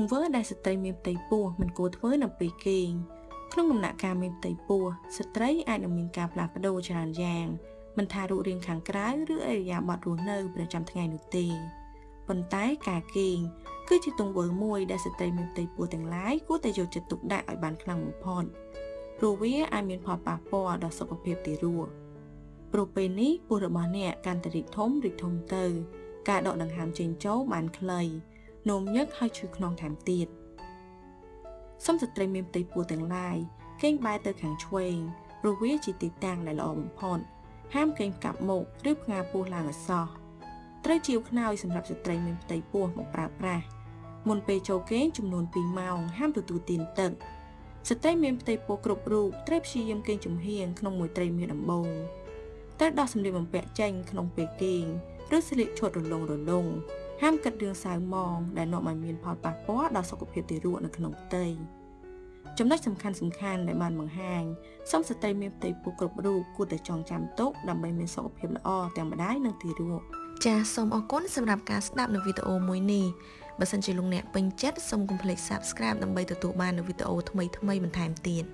ទង្វើដែលស្ត្រីមានផ្ទៃពោះមិនគួរធ្វើនៅពេលគេងក្នុងដំណាក់កាលមានផ្ទៃពោះស្ត្រីអាចនឹងមានការផ្លាស់ប្ដូរច្រើនយ៉ាងមិនថារូបរាងខាងក្រៅឬអរិយាប័ត្ររស់នៅប្រចាំថ្ងៃនោះទេប៉ុន្តែការគេងគឺជាទង្វើមួយដែលស្ត្រីមានផ្ទៃពោះទាំងឡាយគួរតែយកចិត្តទុកដាក់ឲ្យបានខ្លាំងបំផុតព្រោះវាអាចមានផលប៉ះពាល់ដល់សុខភាពទារកព្រោះពេលនេះពោះរបស់អ្នកកាន់តែរីកធំរីកធំទៅ ការដកដង្ហើមចេញចូលបានខ្លី នោមញឹកហើយឈឺខ្នងថែមទៀតសំស្ត្រីមានផ្ទៃពោះទាំងឡាយកេងបែរទៅខាងឆ្វេងព្រោះវាជាទីតាំងដែលល្អបំផុតហាមកេងកាប់មុខឬផ្ងាពោះឡើងឲ្យសោះត្រូវជាវខ្នើយសម្រាប់ស្ត្រីមានផ្ទៃពោះមកប្រើប្រាស់មុនពេលចូលគេងចំនួន2ម៉ោងហាមទទួលទានទឹកស្ត្រីមានផ្ទៃពោះគ្រប់រូបត្រូវព្យាយាមគេងចំហៀងក្នុងមួយត្រីមានដំបូងត្រូវដោះសម្លៀកបំពាក់ចេញក្នុងពេលគេងឬស្លៀកឈុតរលុងរលុង ហាមគិតរឿងសៅម៉ងដែលនាំឲ្យមានផលប៉ះពាល់ដល់សុខភាពទារកនៅក្នុងផ្ទៃចំណុចសំខាន់សំខាន់ដែលបានបង្ហាញសូមស្ត្រីមានផ្ទៃពោះគ្រប់រូបគួរតែចងចាំទុកដើម្បីមានសុខភាពល្អទាំងម្ដាយនិងទារកចាសសូមអរគុណសម្រាប់ការស្ដាប់នៅវីដេអូមួយនេះបើសិនជាលោកអ្នកពេញចិត្តសូមកុំភ្លេច Subscribe ដើម្បីទទួលបាននូវវីដេអូថ្មីៗបន្ថែមទៀត